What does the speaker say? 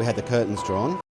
We had the curtains drawn.